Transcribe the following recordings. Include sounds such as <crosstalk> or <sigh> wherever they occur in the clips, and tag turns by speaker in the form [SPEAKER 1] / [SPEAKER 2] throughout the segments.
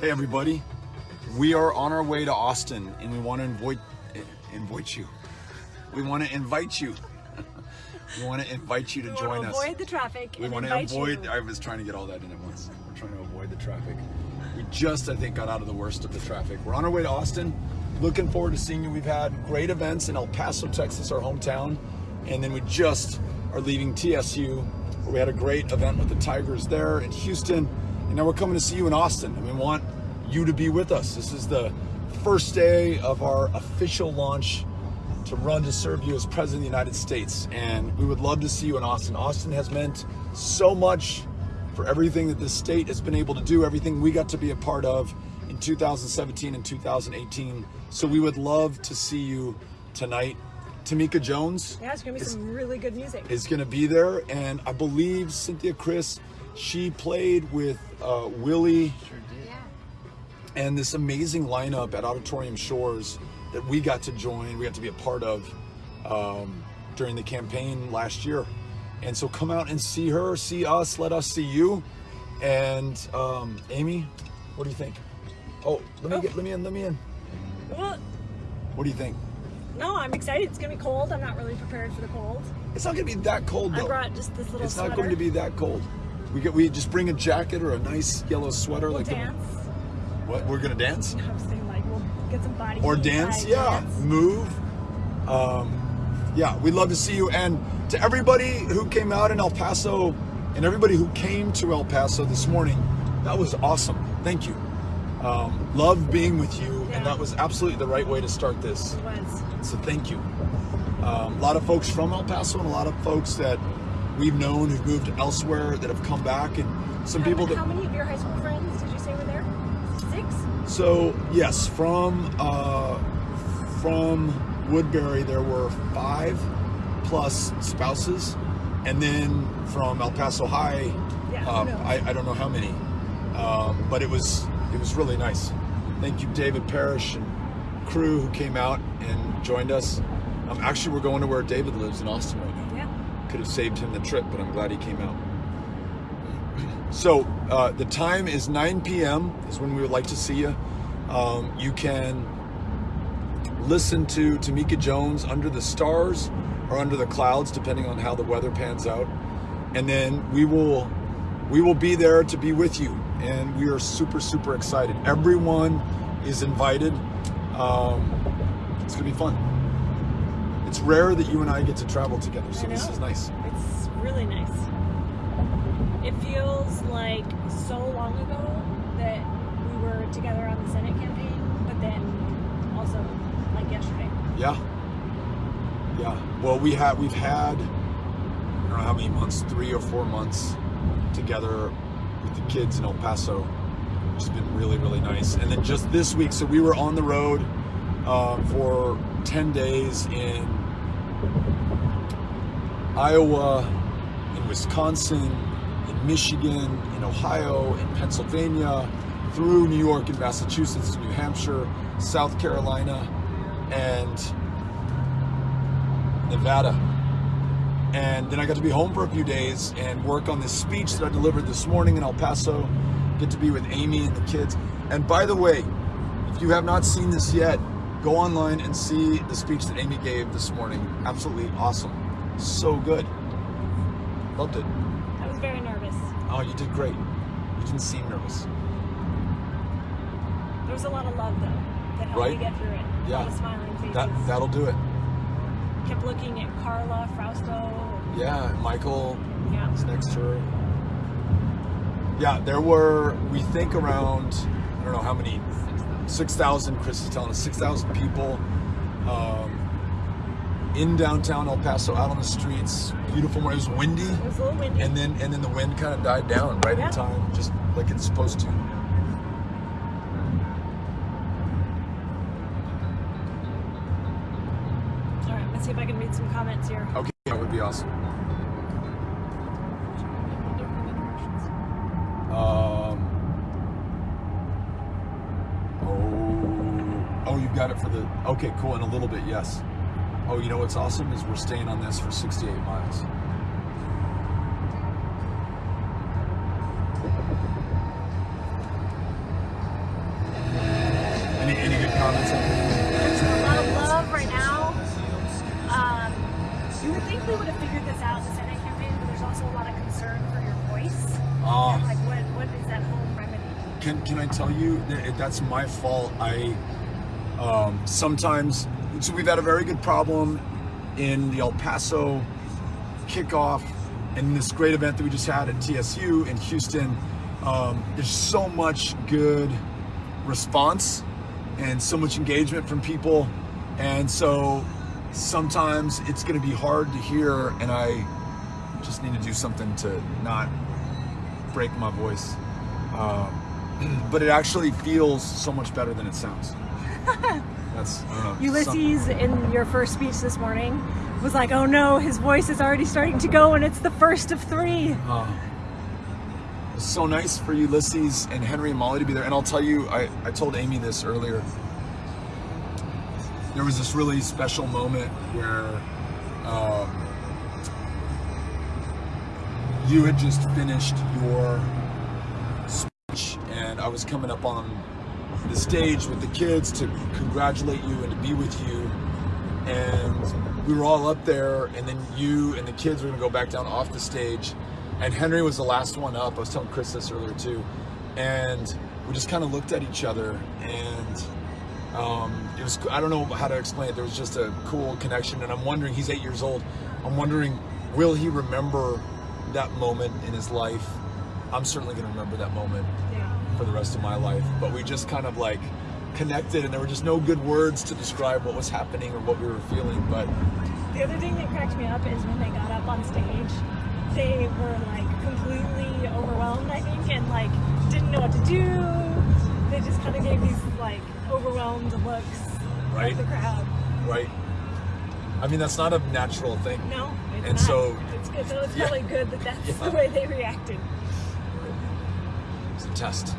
[SPEAKER 1] Hey everybody, we are on our way to Austin and we want to invite, invite you. <laughs> We want to invite you. we want to invite you to
[SPEAKER 2] we
[SPEAKER 1] join
[SPEAKER 2] want to
[SPEAKER 1] us.
[SPEAKER 2] avoid the traffic.
[SPEAKER 1] We want to avoid,
[SPEAKER 2] You.
[SPEAKER 1] I was trying to get all that in at once. We're trying to avoid the traffic. We just, I think, got out of the worst of the traffic. We're on our way to Austin. Looking forward to seeing you. We've had great events in El Paso, Texas, our hometown. And then we just are leaving TSU, where we had a great event with the Tigers there in Houston. And now we're coming to see you in Austin. And we want you to be with us. This is the first day of our official launch to run to serve you as President of the United States. And we would love to see you in Austin. Austin has meant so much for everything that this state has been able to do, everything we got to be a part of in 2017 and 2018. So we would love to see you tonight. Tameca Jones
[SPEAKER 2] Yeah, it's gonna be
[SPEAKER 1] is,
[SPEAKER 2] some really good music.
[SPEAKER 1] is going to be there, and I believe Cynthia Chris, she played with uh, Willie and this amazing lineup at Auditorium Shores that we got to join, we got to be a part of um, during the campaign last year. And so come out and see her, see us, let us see you. And um, Amy, what do you think? Oh, let me
[SPEAKER 2] Oh.
[SPEAKER 1] get, let me in, let me in.
[SPEAKER 2] Well,
[SPEAKER 1] What do you think?
[SPEAKER 2] no, I'm excited. It's gonna be cold. I'm not really prepared for the cold.
[SPEAKER 1] It's not gonna be that cold
[SPEAKER 2] I brought just this little
[SPEAKER 1] It's
[SPEAKER 2] sweater.
[SPEAKER 1] not going to be that cold. We get, we just bring a jacket or a nice yellow sweater
[SPEAKER 2] We'll
[SPEAKER 1] like the-
[SPEAKER 2] dance.
[SPEAKER 1] what we're gonna dance.
[SPEAKER 2] I was saying like we'll get some body
[SPEAKER 1] or dance,
[SPEAKER 2] like,
[SPEAKER 1] yeah,
[SPEAKER 2] dance.
[SPEAKER 1] move. Um, yeah, we'd love to see you. And to everybody who came out in El Paso and everybody who came to El Paso this morning, that was awesome. Thank you. Um, love being with you,
[SPEAKER 2] Yeah.
[SPEAKER 1] and that was absolutely the right way to start this.
[SPEAKER 2] It was.
[SPEAKER 1] So thank you. Um, a lot of folks from El Paso and a lot of folks that we've known who've moved elsewhere that have come back, and some
[SPEAKER 2] How,
[SPEAKER 1] people that
[SPEAKER 2] how many of your high school friends did you say were there? Six.
[SPEAKER 1] So yes, from uh, from Woodberry there were five plus spouses, and then from El Paso High,
[SPEAKER 2] Yeah,
[SPEAKER 1] um. I, I don't know how many, um, but it was it was really nice. Thank you, David Parrish and crew who came out and joined us. Um, actually, we're going to where David lives in Austin right now. Could have saved him the trip, but I'm glad he came out. So uh, the time is 9 p.m. is when we would like to see you. Um, you can listen to Tameca Jones under the stars or under the clouds, depending on how the weather pans out. And then we will we will be there to be with you, and we are super super excited. Everyone is invited. Um, it's gonna be fun. It's rare that you and I get to travel together, so this is nice.
[SPEAKER 2] It's really nice. It feels like so long ago that we were together on the Senate campaign, but then also like yesterday.
[SPEAKER 1] Yeah. Yeah. Well, we had we've had I don't know how many months, three or four months together with the kids in El Paso, which has been really really nice. And then just this week, so we were on the road um, for ten days in Iowa, in Wisconsin, in Michigan, in Ohio, in Pennsylvania, through New York and Massachusetts, New Hampshire, South Carolina, and Nevada. And then I got to be home for a few days and work on this speech that I delivered this morning in El Paso. Get to be with Amy and the kids. And by the way, if you have not seen this yet, go online and see the speech that Amy gave this morning. Absolutely awesome. So good. Loved it.
[SPEAKER 2] I was very nervous.
[SPEAKER 1] Oh, you did great. You didn't seem nervous.
[SPEAKER 2] There was a lot of love though that helped
[SPEAKER 1] Right.
[SPEAKER 2] me get through it. A
[SPEAKER 1] Yeah.
[SPEAKER 2] lot of smiling faces.
[SPEAKER 1] That that'll do it.
[SPEAKER 2] Kept looking at Carla Frausto.
[SPEAKER 1] Yeah, Michael
[SPEAKER 2] Yeah.
[SPEAKER 1] is next to her. Yeah, there were we think around I don't know how many six thousand. Chris is telling us six thousand people um, in downtown El Paso, out on the streets. Beautiful morning. It was windy,
[SPEAKER 2] It was a little windy.
[SPEAKER 1] and then and then the wind kind of died down right
[SPEAKER 2] Yeah.
[SPEAKER 1] in time, just like it's supposed to.
[SPEAKER 2] All right, let's see if I can read some comments here.
[SPEAKER 1] Okay, that would be awesome. Got it for the. Okay, cool. In a little bit, yes. Oh, you know what's awesome is we're staying on this for 68 miles. Any good comments?
[SPEAKER 2] There's a lot of love right now. Um, you would think we would have figured this out in the Senate campaign, but there's also a lot of concern for your voice.
[SPEAKER 1] Ah.
[SPEAKER 2] And, like, what what is that home remedy?
[SPEAKER 1] Can can I tell you that that's my fault? I um, sometimes so we've had a very good problem in the El Paso kickoff and this great event that we just had at TSU in Houston. Um, there's so much good response and so much engagement from people, and so sometimes it's going to be hard to hear, and I just need to do something to not break my voice. Um, <clears throat> but it actually feels so much better than it sounds. <laughs> That's I don't know,
[SPEAKER 2] Ulysses, in your first speech this morning, was like, "Oh no, his voice is already starting to go, and it's the first of three.
[SPEAKER 1] Uh, it's so nice for Ulysses and Henry and Molly to be there. And I'll tell you, I, I told Amy this earlier. There was this really special moment where um, you had just finished your speech, and I was coming up on the stage with the kids to congratulate you and to be with you. And we were all up there, and then you and the kids were gonna go back down off the stage. And Henry was the last one up. I was telling Chris this earlier too. And we just kind of looked at each other, and um, it was, I don't know how to explain it. There was just a cool connection. And I'm wondering, he's eight years old. I'm wondering, will he remember that moment in his life? I'm certainly gonna remember that moment. For the rest of my life. But we just kind of like connected, and there were just no good words to describe what was happening or what we were feeling. But
[SPEAKER 2] The other thing that cracked me up is when they got up on stage, they were like completely overwhelmed, I think, and like didn't know what to do. They just kind of gave these like overwhelmed looks
[SPEAKER 1] Right.
[SPEAKER 2] at the crowd.
[SPEAKER 1] right, I mean that's not a natural thing.
[SPEAKER 2] No, it's
[SPEAKER 1] And
[SPEAKER 2] not.
[SPEAKER 1] so-
[SPEAKER 2] it's good. So it's
[SPEAKER 1] Yeah.
[SPEAKER 2] probably good that that's <laughs>
[SPEAKER 1] Yeah.
[SPEAKER 2] the way they reacted.
[SPEAKER 1] It's a test.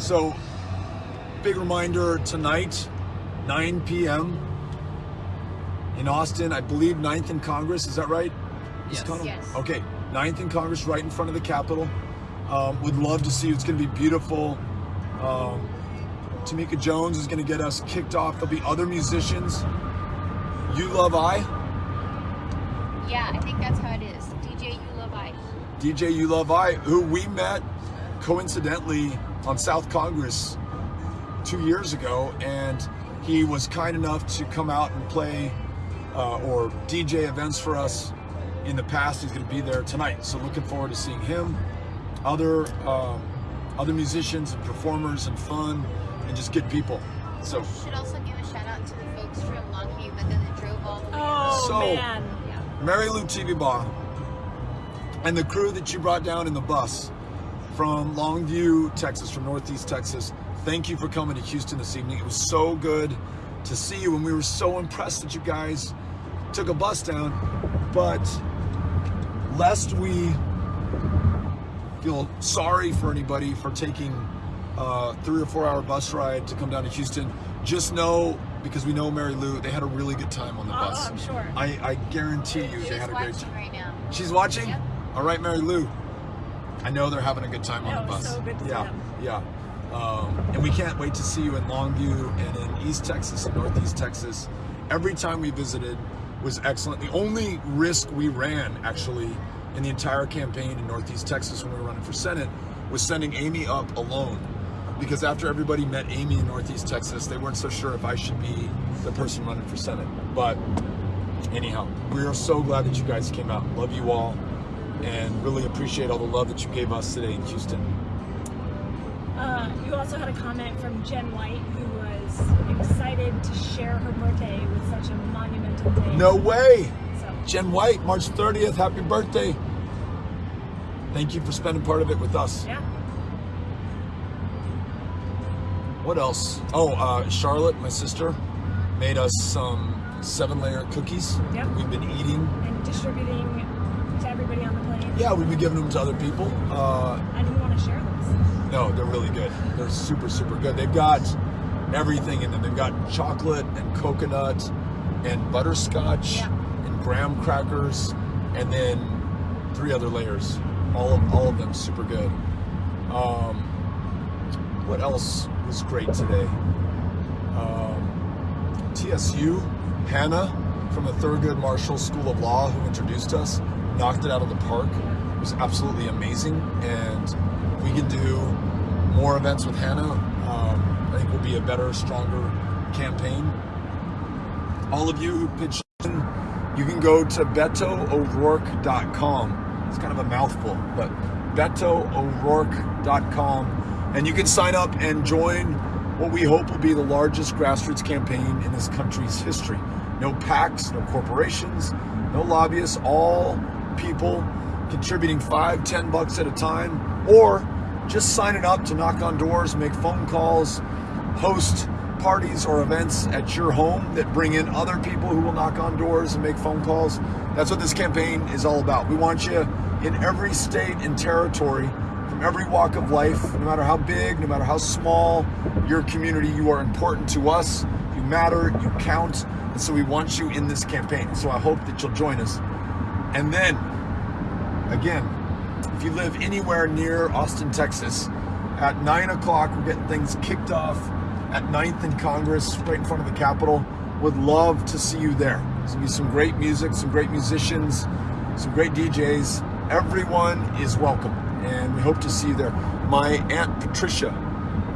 [SPEAKER 1] So, big reminder tonight, 9 p.m. in Austin. I believe 9th in Congress. Is that right?
[SPEAKER 3] Yes. Yes.
[SPEAKER 1] Okay, 9th in Congress, right in front of the Capitol. Um, would love to see you. It's going to be beautiful. Um, Tameca Jones is going to get us kicked off. There'll be other musicians. You Love I.
[SPEAKER 3] Yeah, I think that's how it is. DJ You Love I.
[SPEAKER 1] DJ You Love I, who we met coincidentally on South Congress two years ago, and he was kind enough to come out and play uh, or DJ events for us in the past. He's going to be there tonight, so looking forward to seeing him, other um, other musicians and performers and fun and just good people. So
[SPEAKER 3] Should also give a shout out to the folks from Longview, but then they drove all the way.
[SPEAKER 2] Oh
[SPEAKER 1] So-
[SPEAKER 2] man.
[SPEAKER 3] Yeah.
[SPEAKER 1] Mary Lou TV Bar and the crew that you brought down in the bus from Longview, Texas, from Northeast Texas. Thank you for coming to Houston this evening. It was so good to see you, and we were so impressed that you guys took a bus down. But lest we feel sorry for anybody for taking a three or four hour bus ride to come down to Houston, just know because we know Mary Lou, they had a really good time on the
[SPEAKER 2] Oh, oh
[SPEAKER 1] bus.
[SPEAKER 2] I'm sure.
[SPEAKER 1] I, I guarantee you they
[SPEAKER 3] She's
[SPEAKER 1] had a great
[SPEAKER 3] watching
[SPEAKER 1] time.
[SPEAKER 3] right now.
[SPEAKER 1] She's watching?
[SPEAKER 3] Yep.
[SPEAKER 1] All right, Mary Lou. I know they're having a good time on the bus.
[SPEAKER 2] so
[SPEAKER 1] yeah, yeah. Um, and we can't wait to see you in Longview and in East Texas and Northeast Texas. Every time we visited was excellent. The only risk we ran, actually, in the entire campaign in Northeast Texas when we were running for Senate was sending Amy up alone. Because after everybody met Amy in Northeast Texas, they weren't so sure if I should be the person running for Senate. But anyhow, we are so glad that you guys came out. Love you all and really appreciate all the love that you gave us today in Houston.
[SPEAKER 2] Uh, you also had a comment from Jen White, who was excited to share her birthday with such a monumental day.
[SPEAKER 1] No way!
[SPEAKER 2] So,
[SPEAKER 1] Jen White, March 30th, happy birthday. Thank you for spending part of it with us.
[SPEAKER 2] yeah.
[SPEAKER 1] What else? Oh, uh, Charlotte, my sister, made us some seven layer cookies.
[SPEAKER 2] Yep.
[SPEAKER 1] We've been eating.
[SPEAKER 2] And distributing
[SPEAKER 1] Yeah, we've been giving them to other people. Uh,
[SPEAKER 2] I didn't want to share those.
[SPEAKER 1] No, they're really good. They're super, super good. They've got everything in them. They've got chocolate and coconut and butterscotch
[SPEAKER 3] Yeah.
[SPEAKER 1] and graham crackers and then three other layers. All of all of them super good. Um, what else was great today? Um, TSU, Hannah from the Thurgood Marshall School of Law, who introduced us, knocked it out of the park. It was absolutely amazing, and we can do more events with Hannah. Um, I think will be a better, stronger campaign. All of you who pitched in, you can go to BetoO'Rourke.com. It's kind of a mouthful, but BetoO'Rourke.com, and you can sign up and join what we hope will be the largest grassroots campaign in this country's history. No PACs, no corporations, no lobbyists, all people contributing five, ten bucks at a time, or just signing up to knock on doors, make phone calls, host parties or events at your home that bring in other people who will knock on doors and make phone calls. That's what this campaign is all about. We want you in every state and territory from every walk of life, no matter how big, no matter how small your community, you are important to us. You matter, you count, and so we want you in this campaign. So I hope that you'll join us. And then, again, if you live anywhere near Austin, Texas, at 9 o'clock, we're getting things kicked off at 9th and Congress, right in front of the Capitol. Would love to see you there. There's gonna be some great music, some great musicians, some great DJs. Everyone is welcome, and we hope to see you there. My Aunt Patricia,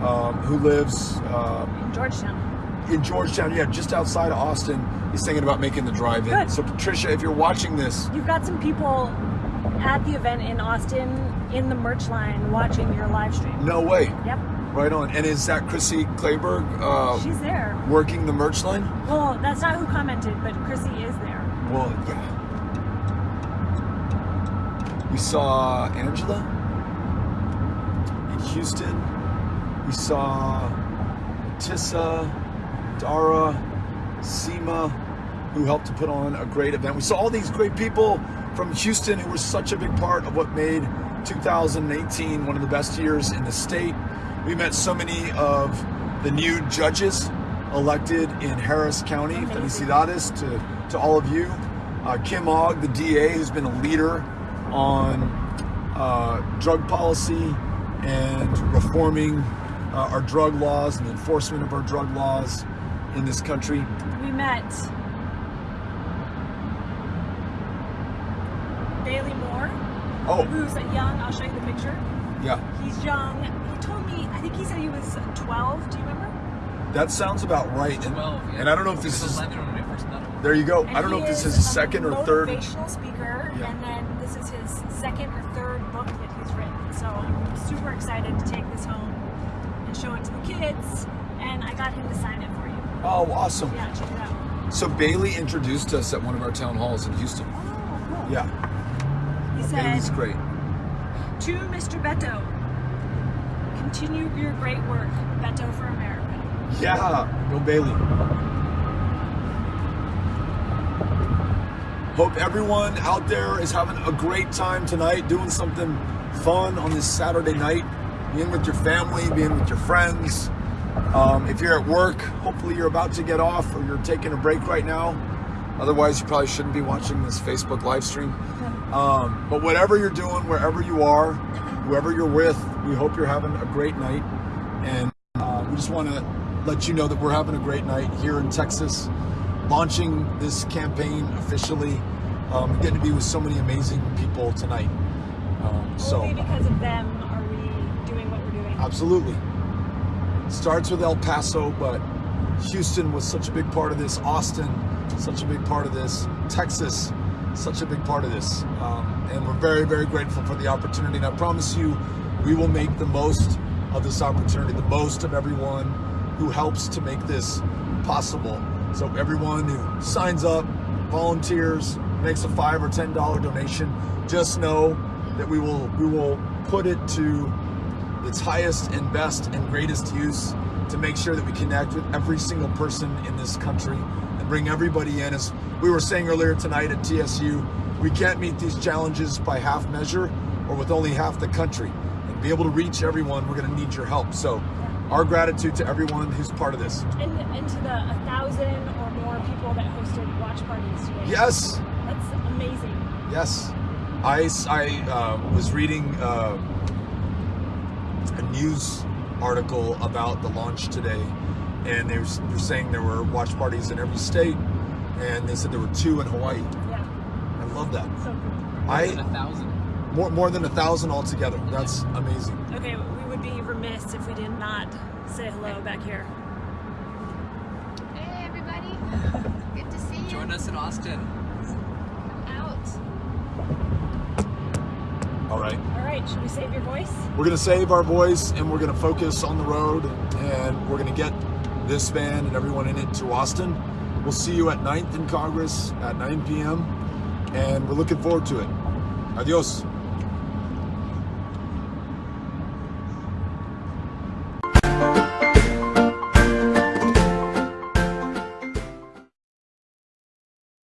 [SPEAKER 1] um, who lives um,
[SPEAKER 2] Georgetown.
[SPEAKER 1] In Georgetown, yeah, just outside of Austin, He's thinking about making the drive in.
[SPEAKER 2] Good.
[SPEAKER 1] So, Patricia, if you're watching this,
[SPEAKER 2] You've got some people at the event in Austin in the merch line watching your live stream.
[SPEAKER 1] no way.
[SPEAKER 2] Yep,
[SPEAKER 1] Right on. And is that Chrissy Clayberg uh,
[SPEAKER 2] she's there.
[SPEAKER 1] working the merch line?
[SPEAKER 2] Well, that's not who commented, but Chrissy is there.
[SPEAKER 1] Well, yeah. We saw Angela in Houston. We saw Tissa, Dara, Seema, who helped to put on a great event. We saw all these great people from Houston who were such a big part of what made 2018 one of the best years in the state. We met so many of the new judges elected in Harris County,
[SPEAKER 2] Amazing.
[SPEAKER 1] Felicidades to, to all of you. Uh, Kim Ogg, the DA, who's been a leader on uh, drug policy and reforming uh, our drug laws and the enforcement of our drug laws in this country.
[SPEAKER 2] We met Bailey Moore,
[SPEAKER 1] Oh,
[SPEAKER 2] who's a young. I'll show you the picture.
[SPEAKER 1] yeah,
[SPEAKER 2] He's young. He told me. I think he said he was 12. Do you remember?
[SPEAKER 1] that sounds about right. And,
[SPEAKER 4] 12, yeah.
[SPEAKER 1] and I don't know if this is.
[SPEAKER 4] 11 when I first met him.
[SPEAKER 1] There you go.
[SPEAKER 2] And
[SPEAKER 1] I don't know if this is
[SPEAKER 2] is
[SPEAKER 1] his
[SPEAKER 2] a
[SPEAKER 1] second or third.
[SPEAKER 2] Motivational speaker,
[SPEAKER 1] Yeah.
[SPEAKER 2] and then this is his second or third book that he's written. So I'm super excited to take this home and show it to the kids. And I got him to sign it for you.
[SPEAKER 1] Oh, awesome.
[SPEAKER 2] Yeah, check it out.
[SPEAKER 1] So Bailey introduced us at one of our town halls in Houston.
[SPEAKER 2] Oh, cool.
[SPEAKER 1] Yeah,
[SPEAKER 2] He
[SPEAKER 1] Bailey's
[SPEAKER 2] said
[SPEAKER 1] great.
[SPEAKER 2] to Mr. Beto, continue your great work, Beto for America.
[SPEAKER 1] Yeah, go Bailey. Hope everyone out there is having a great time tonight, doing something fun on this Saturday night, being with your family, being with your friends. Um, if you're at work, hopefully you're about to get off or you're taking a break right now. Otherwise, you probably shouldn't be watching this Facebook live stream. Um, but whatever you're doing, wherever you are, whoever you're with, we hope you're having a great night. And uh, we just want to let you know that we're having a great night here in Texas, launching this campaign officially. Um, getting to be with so many amazing people tonight. Um, so
[SPEAKER 2] Only because of them are we doing what we're doing.
[SPEAKER 1] Absolutely. Starts with El Paso, but Houston was such a big part of this. Austin, such a big part of this. Texas, such a big part of this. Um, and we're very, very grateful for the opportunity. And I promise you, we will make the most of this opportunity, the most of everyone who helps to make this possible. So everyone who signs up, volunteers, makes a five or ten dollar donation, just know that we will we will put it to its highest and best and greatest use to make sure that we connect with every single person in this country and bring everybody in. As we were saying earlier tonight at TSU, we can't meet these challenges by half measure or with only half the country. And be able to reach everyone, we're going to need your help. So, our gratitude to everyone who's part of this.
[SPEAKER 2] And, and to the thousand or more people that hosted watch parties today.
[SPEAKER 1] Yes,
[SPEAKER 2] That's amazing.
[SPEAKER 1] yes. I, I uh, was reading uh, a news article about the launch today, and they were, they're saying there were watch parties in every state, and they said there were two in Hawaii.
[SPEAKER 2] Yeah,
[SPEAKER 1] I love that.
[SPEAKER 2] so cool.
[SPEAKER 1] I
[SPEAKER 4] a thousand.
[SPEAKER 1] more more than a thousand altogether. That's amazing.
[SPEAKER 2] Okay, we would be remiss if we did not say hello back here.
[SPEAKER 3] Hey everybody. <laughs> Good to see you.
[SPEAKER 4] Join us in Austin.
[SPEAKER 3] Out.
[SPEAKER 1] All right.
[SPEAKER 2] All right, should we save your voice?
[SPEAKER 1] We're gonna save our voice and we're gonna focus on the road and we're gonna get this van and everyone in it to Austin. We'll see you at 9th in Congress at 9 p.m. and we're looking forward to it. Adios.